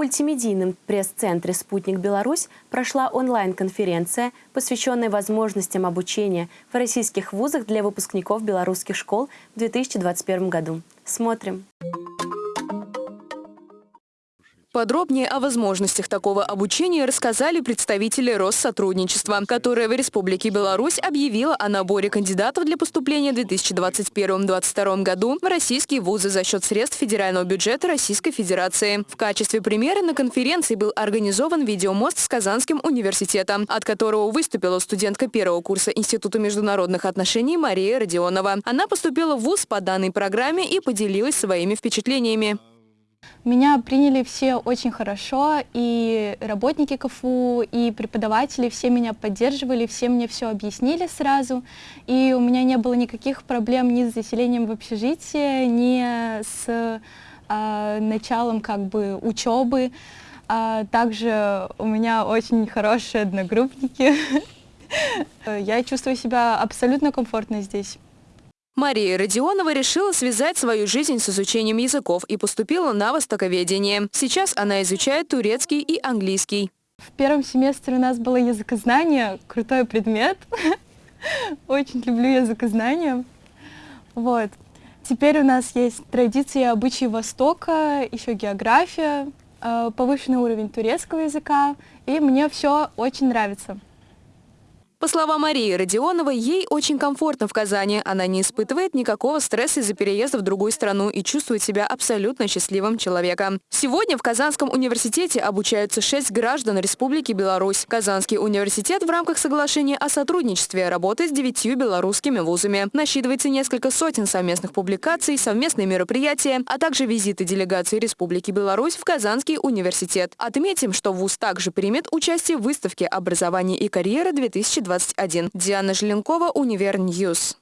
мультимедийном пресс-центре «Спутник Беларусь» прошла онлайн-конференция, посвященная возможностям обучения в российских вузах для выпускников белорусских школ в 2021 году. Смотрим. Подробнее о возможностях такого обучения рассказали представители Россотрудничества, которое в Республике Беларусь объявило о наборе кандидатов для поступления в 2021-2022 году в российские вузы за счет средств федерального бюджета Российской Федерации. В качестве примера на конференции был организован видеомост с Казанским университетом, от которого выступила студентка первого курса Института международных отношений Мария Родионова. Она поступила в вуз по данной программе и поделилась своими впечатлениями. Меня приняли все очень хорошо, и работники КФУ, и преподаватели, все меня поддерживали, все мне все объяснили сразу, и у меня не было никаких проблем ни с заселением в общежитие, ни с э, началом как бы учебы. А также у меня очень хорошие одногруппники. Я чувствую себя абсолютно комфортно здесь. Мария Родионова решила связать свою жизнь с изучением языков и поступила на востоковедение. Сейчас она изучает турецкий и английский. В первом семестре у нас было языкознание, крутой предмет. Очень люблю языкознание. Вот. Теперь у нас есть традиции и обычаи Востока, еще география, э, повышенный уровень турецкого языка, и мне все очень нравится. По словам Марии Родионовой, ей очень комфортно в Казани. Она не испытывает никакого стресса из-за переезда в другую страну и чувствует себя абсолютно счастливым человеком. Сегодня в Казанском университете обучаются шесть граждан Республики Беларусь. Казанский университет в рамках соглашения о сотрудничестве работает с девятью белорусскими вузами. Насчитывается несколько сотен совместных публикаций, совместные мероприятия, а также визиты делегации Республики Беларусь в Казанский университет. Отметим, что вуз также примет участие в выставке «Образование и карьера 2020 21. Диана Желенкова, Univer News.